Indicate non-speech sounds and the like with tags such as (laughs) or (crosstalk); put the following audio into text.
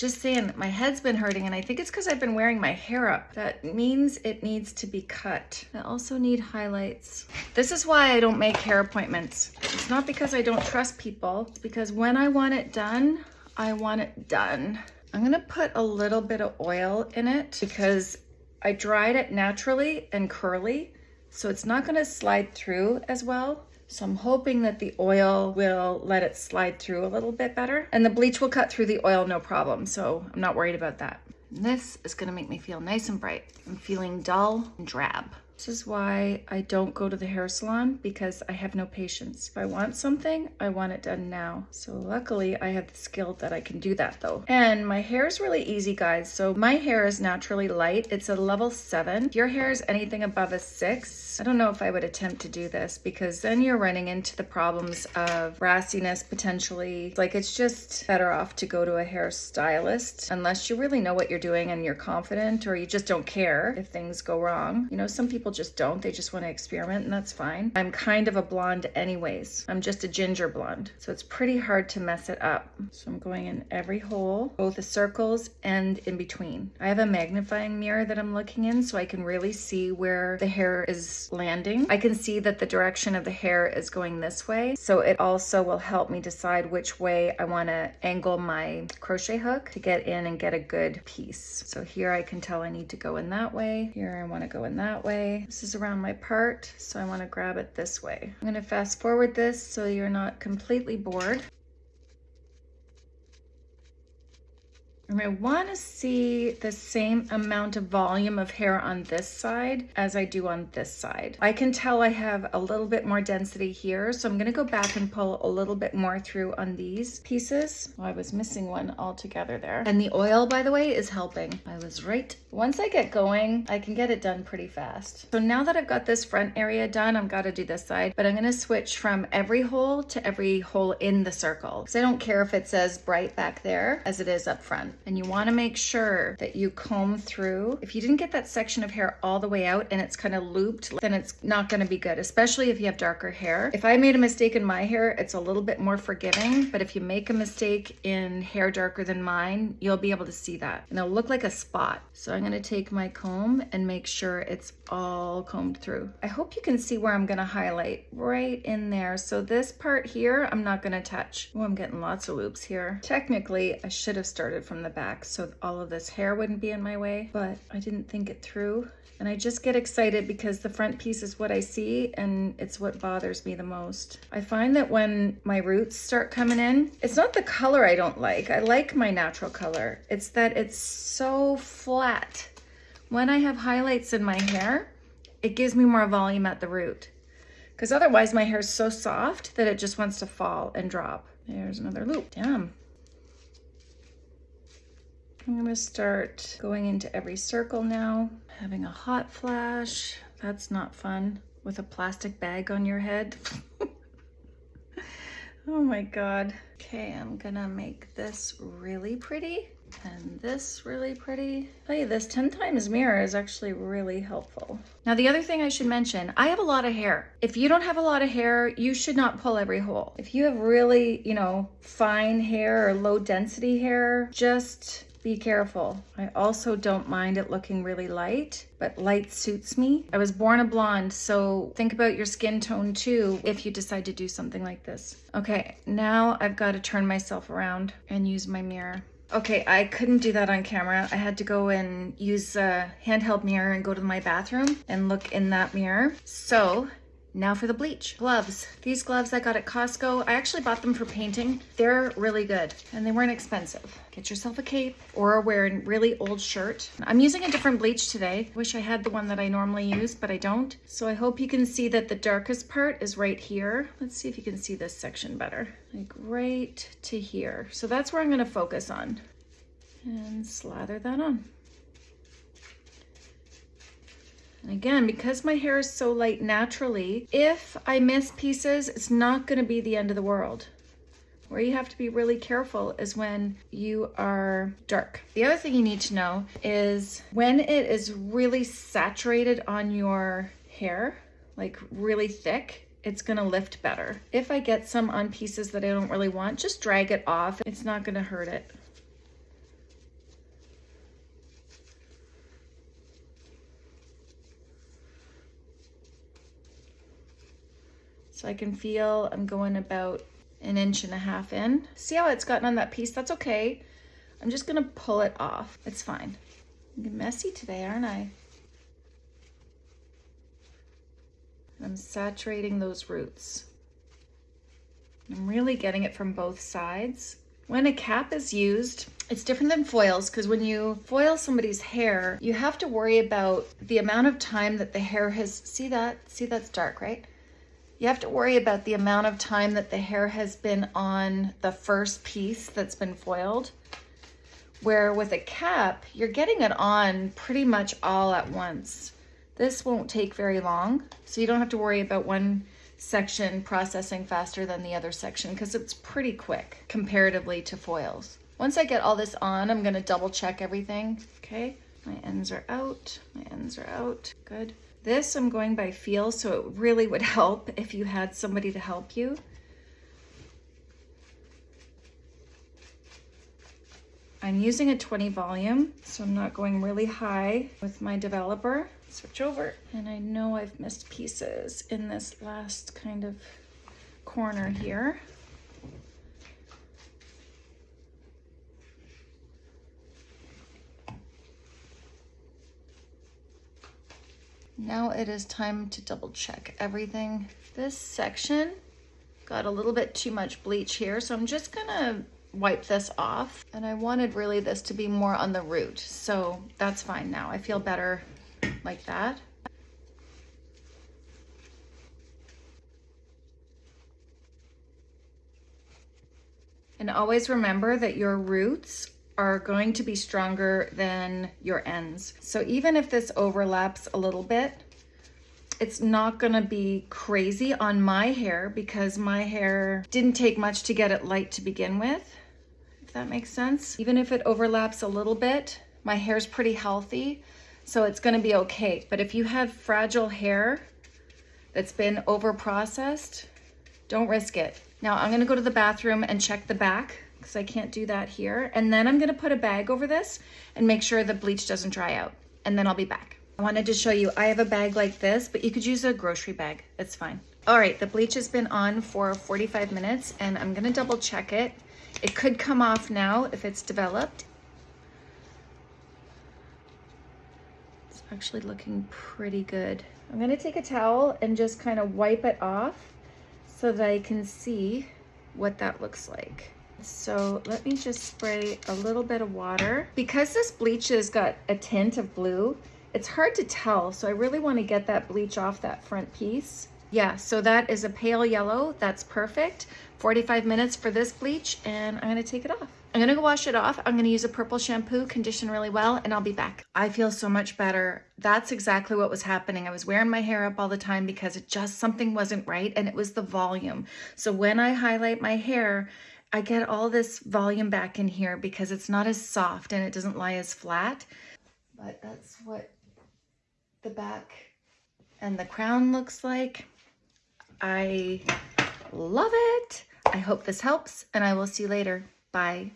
just saying my head's been hurting and I think it's because I've been wearing my hair up. That means it needs to be cut. I also need highlights. This is why I don't make hair appointments. It's not because I don't trust people. It's because when I want it done, I want it done. I'm gonna put a little bit of oil in it because I dried it naturally and curly, so it's not gonna slide through as well. So I'm hoping that the oil will let it slide through a little bit better. And the bleach will cut through the oil no problem, so I'm not worried about that. This is gonna make me feel nice and bright. I'm feeling dull and drab. This is why I don't go to the hair salon because I have no patience. If I want something, I want it done now. So luckily I have the skill that I can do that though. And my hair is really easy guys. So my hair is naturally light. It's a level seven. If your hair is anything above a six, I don't know if I would attempt to do this because then you're running into the problems of brassiness potentially. Like it's just better off to go to a hairstylist unless you really know what you're doing and you're confident or you just don't care if things go wrong. You know, some people people just don't. They just want to experiment and that's fine. I'm kind of a blonde anyways. I'm just a ginger blonde. So it's pretty hard to mess it up. So I'm going in every hole, both the circles and in between. I have a magnifying mirror that I'm looking in so I can really see where the hair is landing. I can see that the direction of the hair is going this way. So it also will help me decide which way I want to angle my crochet hook to get in and get a good piece. So here I can tell I need to go in that way. Here I want to go in that way. This is around my part, so I wanna grab it this way. I'm gonna fast forward this so you're not completely bored. I want to see the same amount of volume of hair on this side as I do on this side. I can tell I have a little bit more density here, so I'm going to go back and pull a little bit more through on these pieces. Oh, I was missing one altogether there. And the oil, by the way, is helping. I was right. Once I get going, I can get it done pretty fast. So now that I've got this front area done, I've got to do this side, but I'm going to switch from every hole to every hole in the circle. Because I don't care if it says bright back there as it is up front and you wanna make sure that you comb through. If you didn't get that section of hair all the way out and it's kind of looped, then it's not gonna be good, especially if you have darker hair. If I made a mistake in my hair, it's a little bit more forgiving, but if you make a mistake in hair darker than mine, you'll be able to see that. And it'll look like a spot. So I'm gonna take my comb and make sure it's all combed through. I hope you can see where I'm gonna highlight right in there. So this part here, I'm not gonna touch. Oh, I'm getting lots of loops here. Technically, I should have started from the back so all of this hair wouldn't be in my way, but I didn't think it through. And I just get excited because the front piece is what I see and it's what bothers me the most. I find that when my roots start coming in, it's not the color I don't like. I like my natural color. It's that it's so flat. When I have highlights in my hair, it gives me more volume at the root. Because otherwise my hair is so soft that it just wants to fall and drop. There's another loop. Damn. I'm gonna start going into every circle now. Having a hot flash, that's not fun. With a plastic bag on your head. (laughs) oh my God. Okay, I'm gonna make this really pretty and this really pretty. You this 10 times mirror is actually really helpful. Now the other thing I should mention, I have a lot of hair. If you don't have a lot of hair, you should not pull every hole. If you have really, you know, fine hair or low density hair, just be careful. I also don't mind it looking really light, but light suits me. I was born a blonde, so think about your skin tone too if you decide to do something like this. Okay, now I've got to turn myself around and use my mirror. Okay, I couldn't do that on camera. I had to go and use a handheld mirror and go to my bathroom and look in that mirror. So now for the bleach. Gloves. These gloves I got at Costco. I actually bought them for painting. They're really good and they weren't expensive. Get yourself a cape or wear a really old shirt. I'm using a different bleach today. Wish I had the one that I normally use, but I don't. So I hope you can see that the darkest part is right here. Let's see if you can see this section better. Like right to here. So that's where I'm gonna focus on and slather that on. And again, because my hair is so light naturally, if I miss pieces, it's not gonna be the end of the world. Where you have to be really careful is when you are dark. The other thing you need to know is when it is really saturated on your hair, like really thick, it's gonna lift better. If I get some on pieces that I don't really want, just drag it off. It's not gonna hurt it. So I can feel I'm going about an inch and a half in. See how it's gotten on that piece? That's okay. I'm just gonna pull it off. It's fine. I'm messy today, aren't I? I'm saturating those roots. I'm really getting it from both sides. When a cap is used, it's different than foils because when you foil somebody's hair, you have to worry about the amount of time that the hair has, see that? See that's dark, right? You have to worry about the amount of time that the hair has been on the first piece that's been foiled. Where with a cap, you're getting it on pretty much all at once. This won't take very long, so you don't have to worry about one section processing faster than the other section because it's pretty quick comparatively to foils. Once I get all this on, I'm gonna double check everything, okay? My ends are out, my ends are out, good. This I'm going by feel, so it really would help if you had somebody to help you. I'm using a 20 volume, so I'm not going really high with my developer. Switch over, and I know I've missed pieces in this last kind of corner here. Now it is time to double check everything. This section got a little bit too much bleach here, so I'm just gonna wipe this off. And I wanted really this to be more on the root, so that's fine now. I feel better like that. And always remember that your roots are going to be stronger than your ends. So even if this overlaps a little bit, it's not gonna be crazy on my hair because my hair didn't take much to get it light to begin with, if that makes sense. Even if it overlaps a little bit, my hair's pretty healthy, so it's gonna be okay. But if you have fragile hair that's been over processed, don't risk it. Now I'm gonna go to the bathroom and check the back because I can't do that here. And then I'm gonna put a bag over this and make sure the bleach doesn't dry out. And then I'll be back. I wanted to show you, I have a bag like this, but you could use a grocery bag, it's fine. All right, the bleach has been on for 45 minutes and I'm gonna double check it. It could come off now if it's developed. It's actually looking pretty good. I'm gonna take a towel and just kind of wipe it off so that I can see what that looks like. So let me just spray a little bit of water. Because this bleach has got a tint of blue, it's hard to tell. So I really want to get that bleach off that front piece. Yeah, so that is a pale yellow. That's perfect. 45 minutes for this bleach and I'm gonna take it off. I'm gonna go wash it off. I'm gonna use a purple shampoo, condition really well, and I'll be back. I feel so much better. That's exactly what was happening. I was wearing my hair up all the time because it just, something wasn't right and it was the volume. So when I highlight my hair, I get all this volume back in here because it's not as soft and it doesn't lie as flat. But that's what the back and the crown looks like. I love it. I hope this helps and I will see you later. Bye.